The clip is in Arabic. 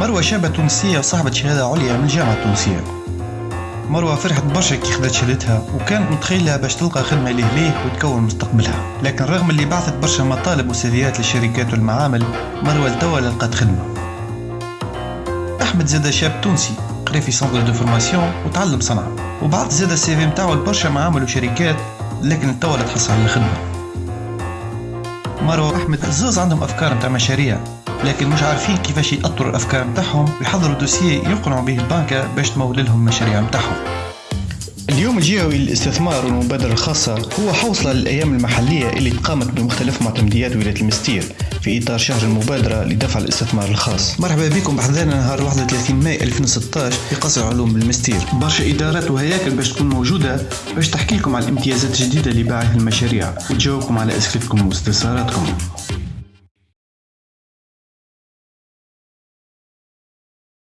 مروة شابة تونسية وصاحبة شهادة عليا من الجامعة التونسية. مروة فرحت برشا كي خدت شهادتها وكانت متخيلة باش تلقى خدمة ليه وتكون مستقبلها. لكن رغم اللي بعثت برشا مطالب وسيفيات للشركات والمعامل مروة لتوا لقات خدمة. أحمد زاد شاب تونسي قرا في centre de formation وتعلم صنعة وبعد زاد ال CV نتاعو لبرشا معامل وشركات لكن توا تحصل على الخدمة مروة وأحمد زوز عندهم أفكار نتاع مشاريع. لكن مش عارفين كيفاش يأطروا الأفكار نتاعهم ويحضروا دوسية يقنعوا به البنكة باش تمول لهم المشاريع نتاعهم اليوم الجهوي للاستثمار والمبادرة الخاصة. هو حوصلة للأيام المحلية اللي تقامت بمختلف معتمديات ولاية المستير في إطار شهر المبادرة لدفع الاستثمار الخاص. مرحبا بكم. بحضرنا نهار 31 ماي 2016 في قصر علوم بالمستير برشا إدارات وهياكل باش تكون موجودة باش تحكي لكم على الامتيازات الجديدة اللي باعث المشاريع. وتجاوبكم على أسئلتكم واستفساراتكم.